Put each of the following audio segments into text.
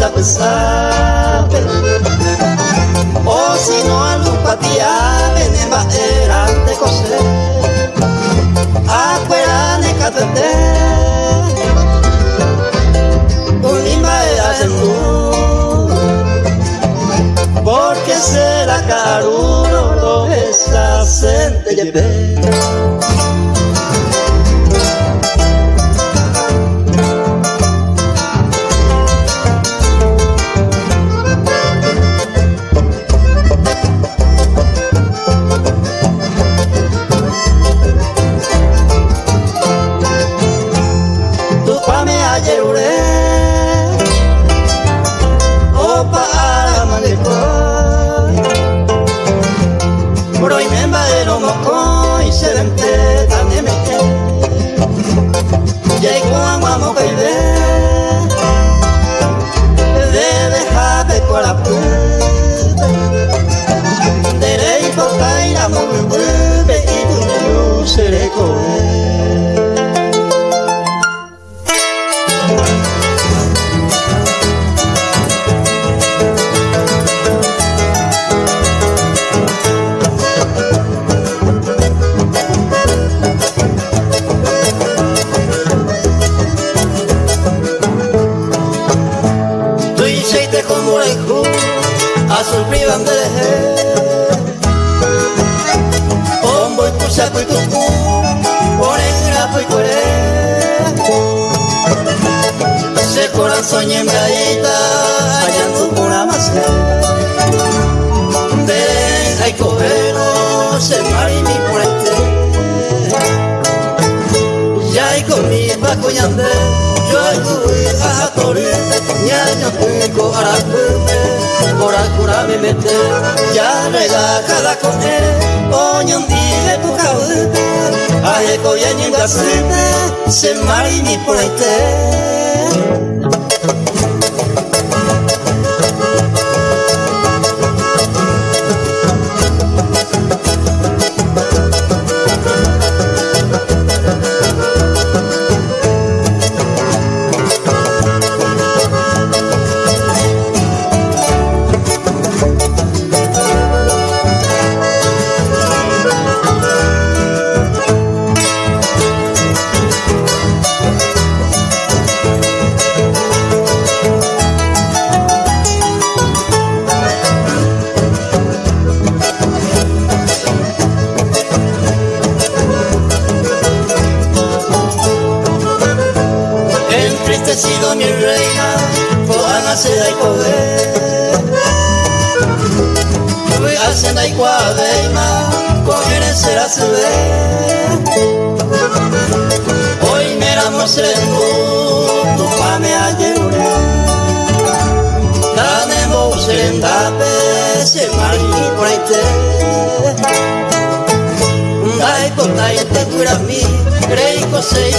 a pesar O si no a lupatia venema era de coser Afuera de catete Unima era de Porque será caro lo esa sente corazón y hembradita, hallando pura masa. Te hay cogero, se mari mi puente. Ya hay comida pa' coñande, yo hay a jatori, ya no cuico a la cuente, por acura me mete, ya relajada con él, oñandí de tu cabeza, hay coñande, se mari mi puente.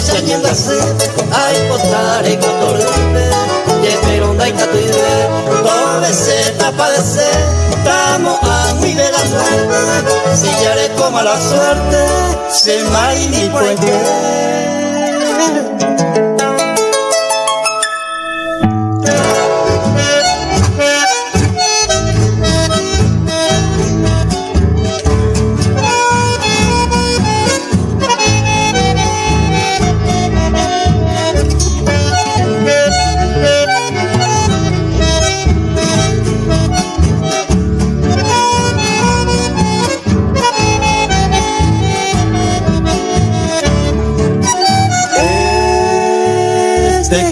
zainendase Aipotare kotorribe Jeperonda ikatuide Dobeze eta padece Tamo muy de la suerte. Si ya le toma la suerte Se maini puente. Thank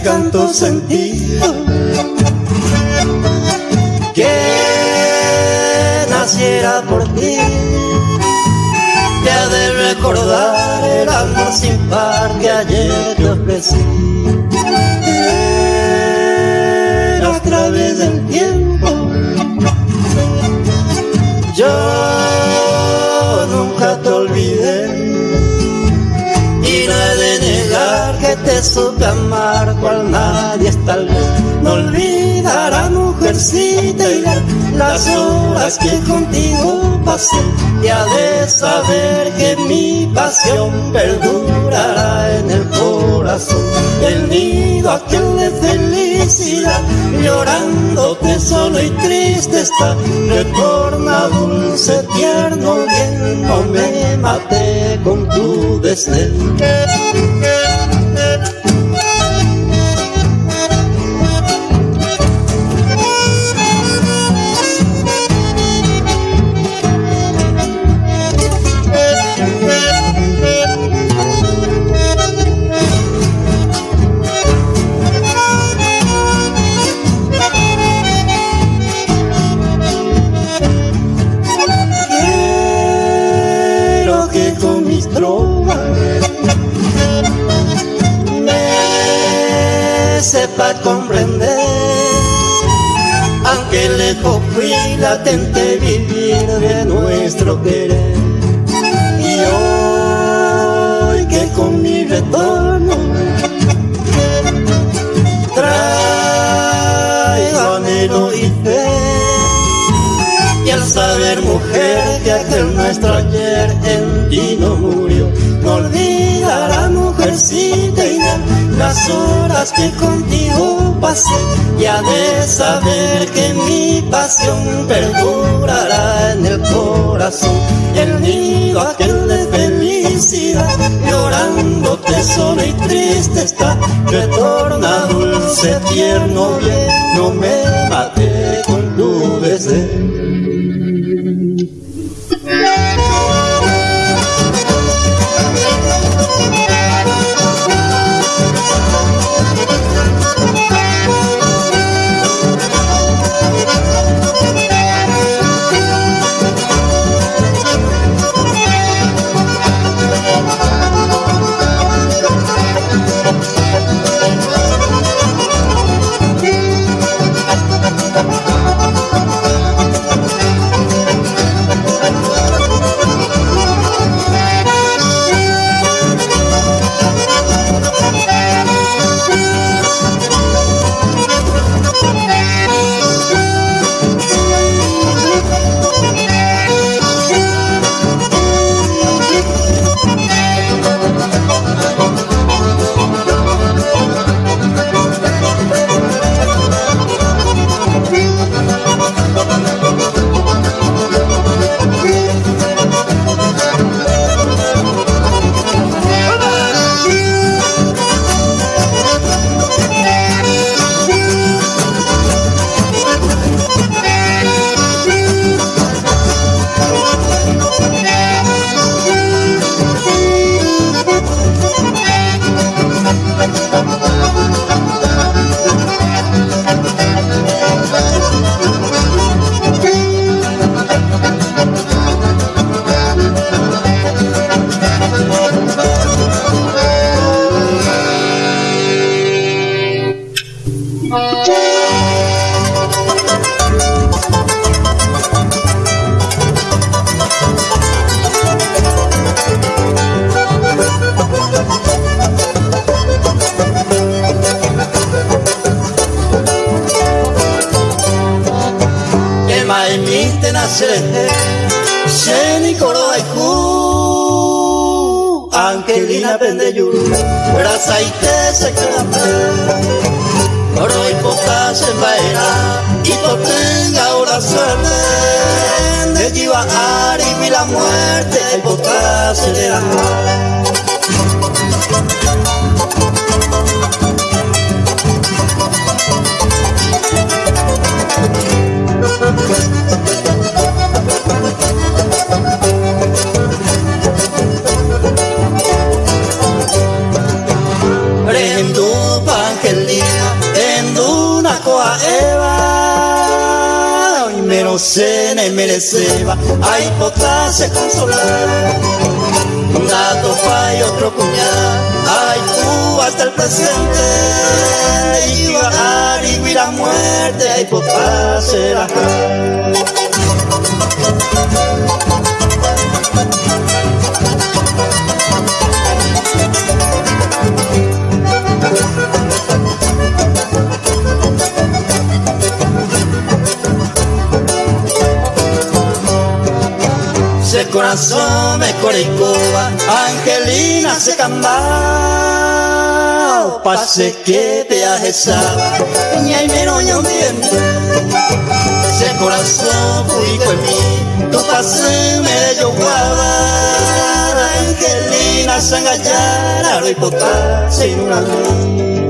canto sentido. Que naciera por ti. Te ha de recordar el amor sin par que ayer te ofrecí negar que te supe amar cual nadie tal vez. No olvidará mujercita y las horas que contigo pasé. Y ha de saber que mi pasión perdurará en el corazón. El nido aquel de felicidad llorándote solo y triste está. Retorna dulce tierno bien no me maté con tu desdén pasión perdurará en el corazón. El nido aquel de felicidad llorándote solo y triste está. Retorna dulce tierno bien no me maté con tu deseo pendeyu Brazaite sekarape y por Ipoten gaura suerte De lleva ari la muerte Aipota zerera menos cena y mereceba, hay potasio consolar. Un gato y otro cuñado, ay tú hasta el presente, va a y la muerte, ay potasio el corazón me coricoba, Angelina se cambao, pase que te ajesaba, ni hay menos ni un diente. Ese corazón fui con mí, tu pase me de yo Angelina se engallara, lo hipotar sin una luz.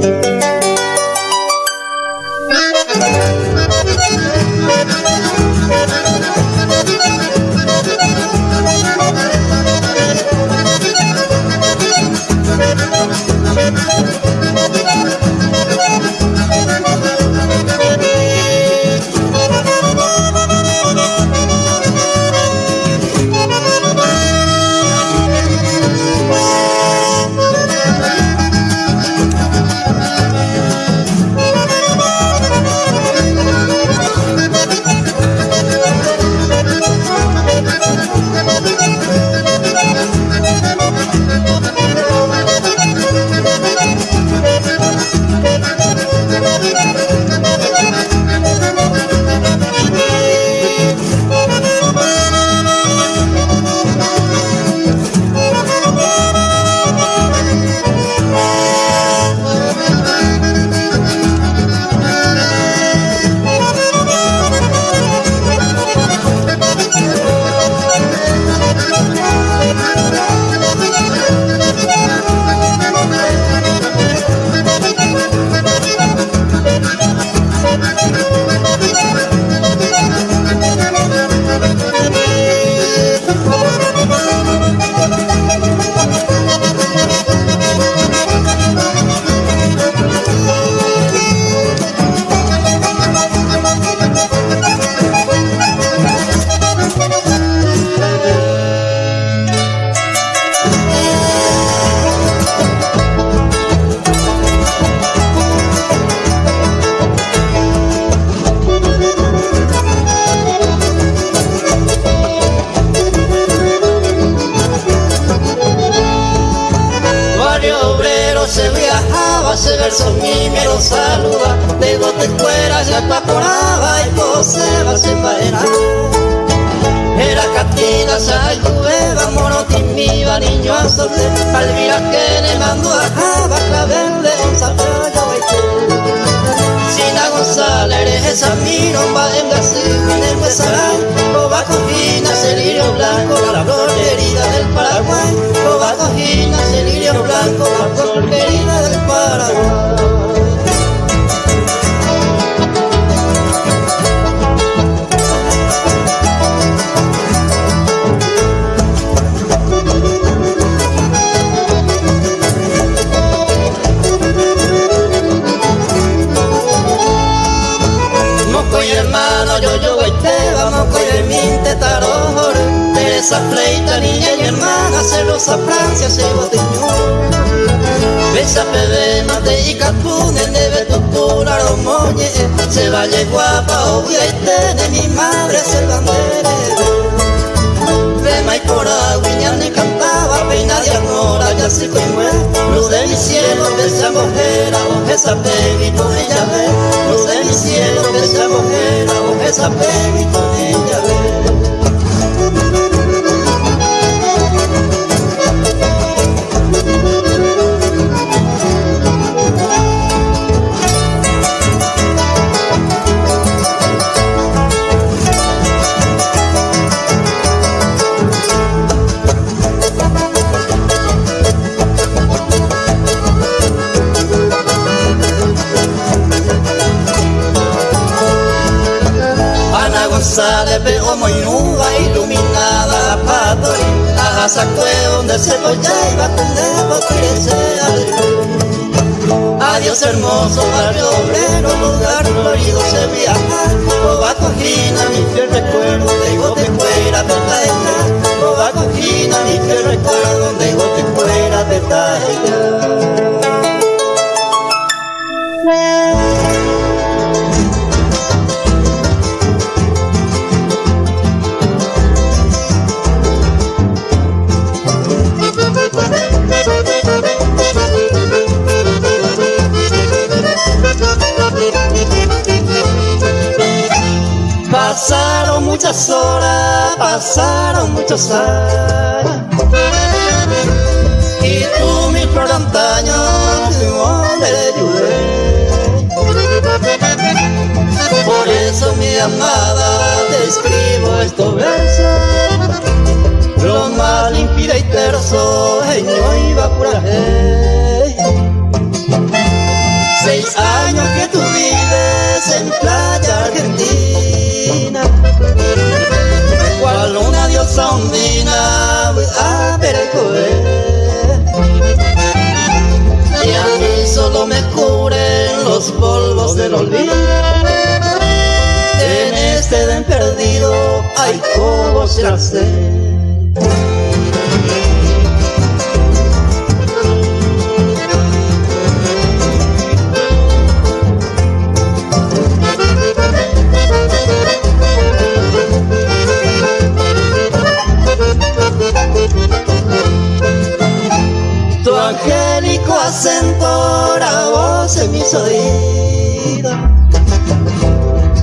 something. Años Y tú mi flor antaño, donde le ayudé. Por eso mi amada te escribo estos versos. Lo más limpida y terso, no iba por ahí Seis años que tú vives en playa argentina Cual una diosa ondina a Y a mí solo me cubren los polvos del olvido. En este den perdido hay como se hace angélico acento la voz en mis oídos.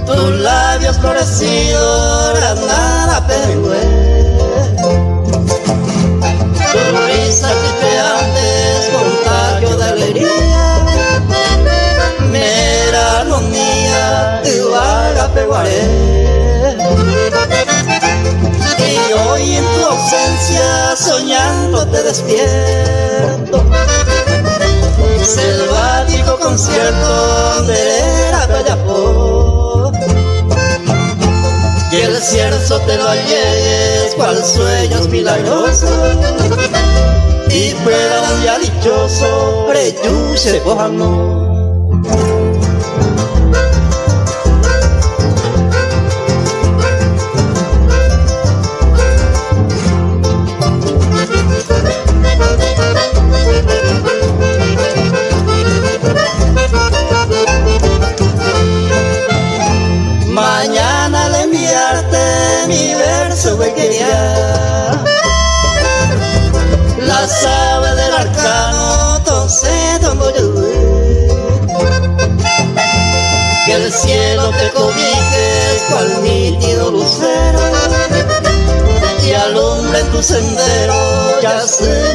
Tus labios florecidos, nada pengüe Tu risa antes contagio de alegría. Mera armonía, igual a peguaré. Y hoy en tu ausencia soñando te despierto concierto de la Tayapó Que el cierzo te lo llegues cual sueños milagrosos. Y fuera un día dichoso, preyuse no La sabe del arcano, entonces Que el cielo te cobijes cual nítido lucero y alumbre en tu sendero ya se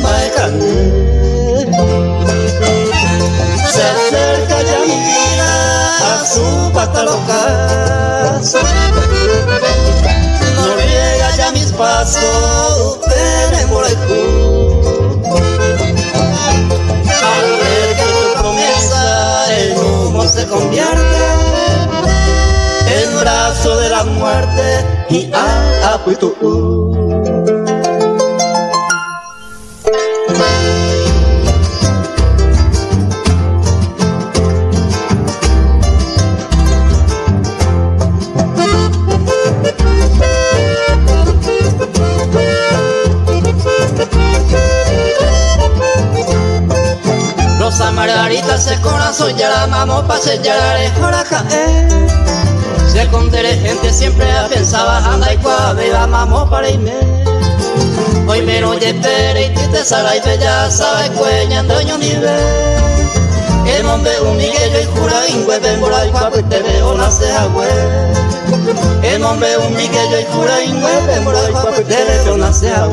Se acerca ya mi vida a su pata loca. Mis pasos veremos el En brazo de la muerte y a apuesto se corazón ya la mamo pa' sellar ahora caer Se condere gente siempre pensaba anda y cuave mamo para irme. Hoy me no espere y te sala y ya sabe cueña doño nivel El hombre un miguello y jura ingüe bembora y cuapo te veo la ceja El hombre un miguello y jura ingüe bembora y cuapo te veo la ceja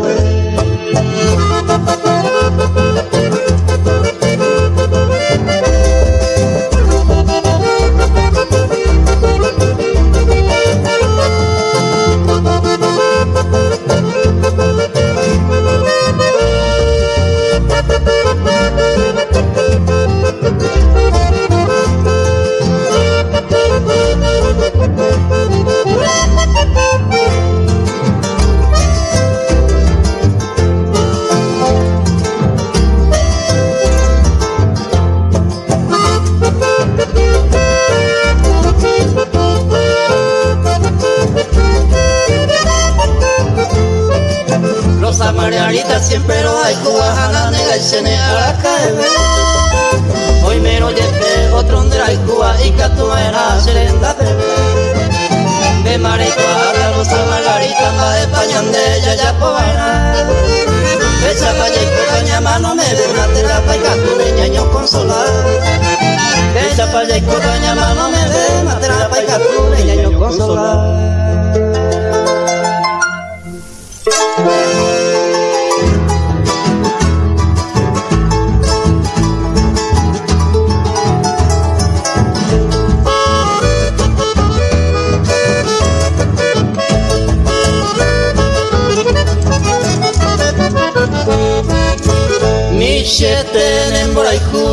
Sheten boraiku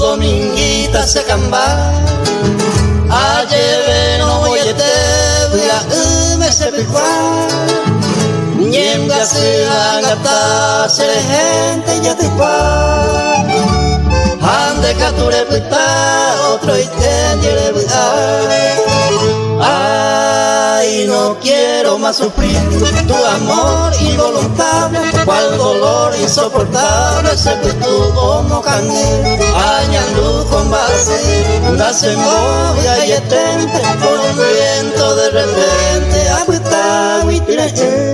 dominguita se camba. Ayeve no boyete buya ume se pikwa Nyemga se angata se gente ya te pa Hande kature pita otro iten yere buya Ay, no quiero más sufrir. Tu amor involuntable, cual dolor insoportable se tu como canel, añando con base, nace movia y etente, por un viento de repente, agüita, agüita,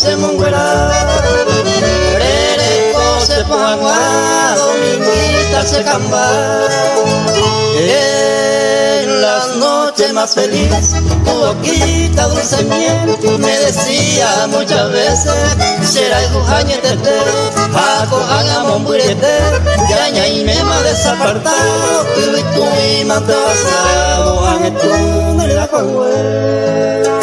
se munguera Rereko se poangua dominguita se camba. En las noches más feliz tu boquita dulce miel me decía muchas veces será el jujañetete Jaco haga momburete Yaña y mema desapartado Tu y tu y mante basado Ane tu de la Barrina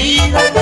querida,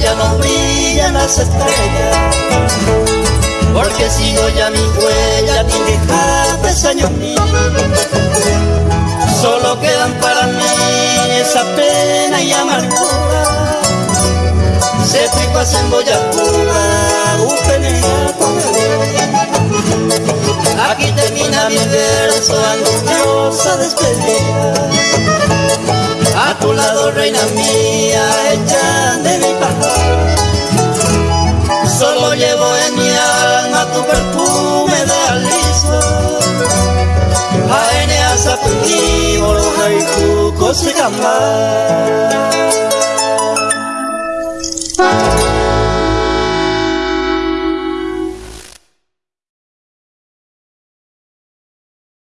ya no brillan las estrellas, porque sigo ya mi huella, mi dejaste años míos. Solo quedan para mí esa pena y amargura, cétricos en boyacura, un Aquí termina mi verso, angustiosa despedida. A tu lado, reina mía, hecha de mi pajar. Solo llevo en mi alma tu perfume de aliso. Aeneas a tu haiku, cosigamar.